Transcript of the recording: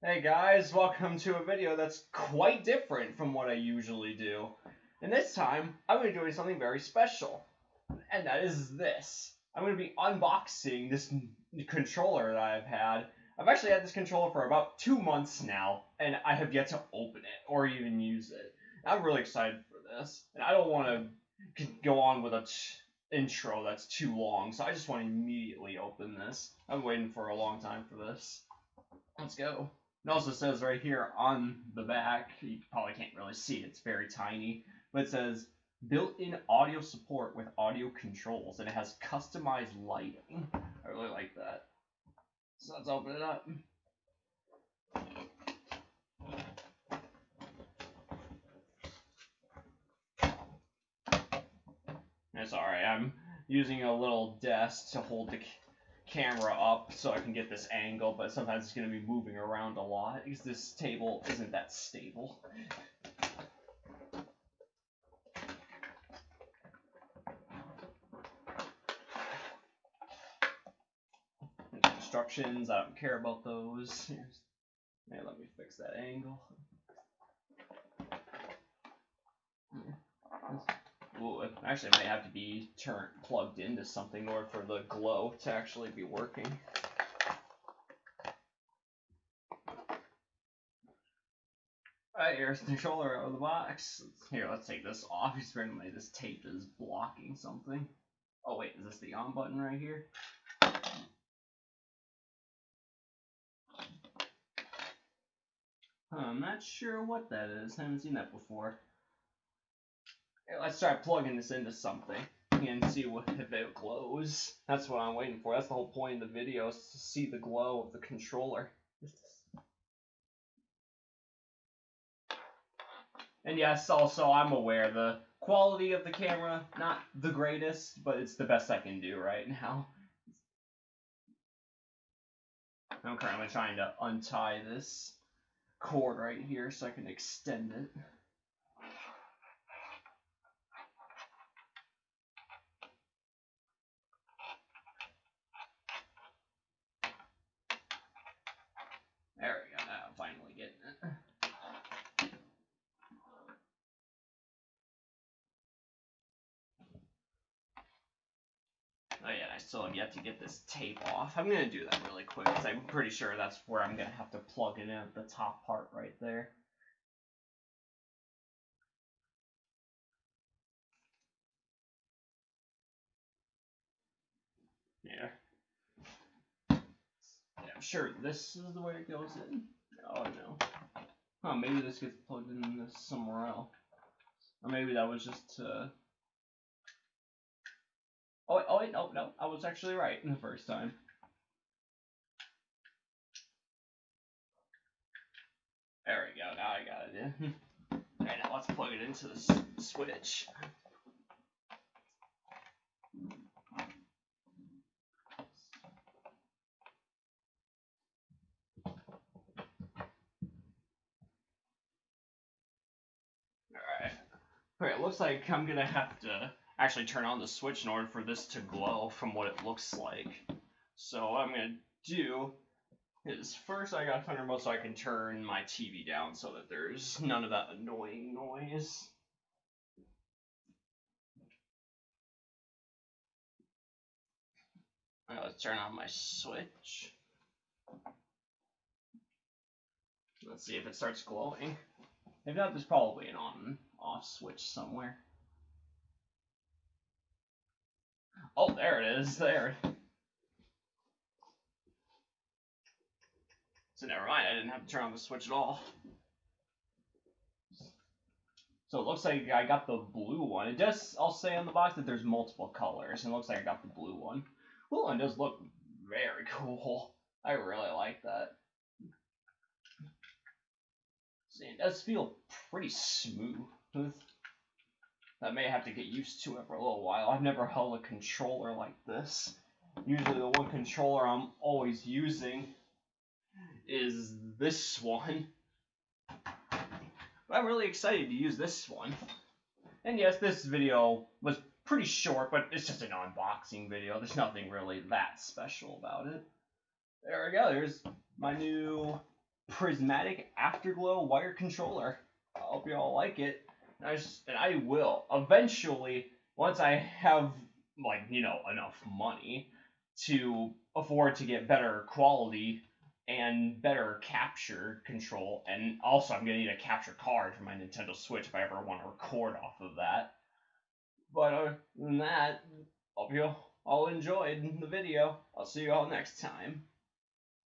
Hey guys, welcome to a video that's quite different from what I usually do. And this time, I'm going to be doing something very special. And that is this. I'm going to be unboxing this controller that I've had. I've actually had this controller for about two months now, and I have yet to open it or even use it. I'm really excited for this, and I don't want to go on with a intro that's too long, so I just want to immediately open this. I'm waiting for a long time for this. Let's go. It also says right here on the back, you probably can't really see it, it's very tiny, but it says built-in audio support with audio controls, and it has customized lighting. I really like that. So let's open it up. It's alright, I'm using a little desk to hold the camera up so I can get this angle, but sometimes it's going to be moving around a lot because this table isn't that stable. Instructions, I don't care about those. Yeah, let me fix that angle. It actually might have to be turned plugged into something in order for the glow to actually be working. Alright, here's the controller out of the box. Here, let's take this off. Apparently this tape is blocking something. Oh wait, is this the on button right here? I'm not sure what that is. I haven't seen that before let's try plugging this into something and see what, if it glows. That's what I'm waiting for. That's the whole point of the video, is to see the glow of the controller. And yes, also, I'm aware the quality of the camera, not the greatest, but it's the best I can do right now. I'm currently trying to untie this cord right here so I can extend it. Oh yeah, I still have yet to get this tape off. I'm gonna do that really quick because I'm pretty sure that's where I'm gonna have to plug it in at the top part right there. Yeah. Yeah, I'm sure this is the way it goes in. Oh no. Huh, maybe this gets plugged in somewhere else. Or maybe that was just uh Oh, wait, oh wait, no, no, I was actually right in the first time. There we go, now I got it in. Alright, now let's plug it into the switch. Alright, looks like I'm gonna have to actually turn on the switch in order for this to glow from what it looks like. So what I'm going to do is first I got a remote so I can turn my TV down so that there's none of that annoying noise. Alright, let's turn on my switch. Let's see if it starts glowing. If not, there's probably an on off switch somewhere. Oh, there it is. There. So never mind. I didn't have to turn on the switch at all. So it looks like I got the blue one. It does, I'll say on the box that there's multiple colors, and it looks like I got the blue one. Blue one does look very cool. I really like that. See, it does feel pretty smooth. I may have to get used to it for a little while. I've never held a controller like this. Usually the one controller I'm always using is this one. But I'm really excited to use this one. And yes, this video was pretty short, but it's just an unboxing video. There's nothing really that special about it. There we go. There's my new prismatic afterglow wire controller. I hope you all like it. I just, and I will eventually once I have like you know enough money to afford to get better quality and better capture control, and also I'm gonna need a capture card for my Nintendo Switch if I ever want to record off of that. But other than that, hope you all enjoyed the video. I'll see you all next time.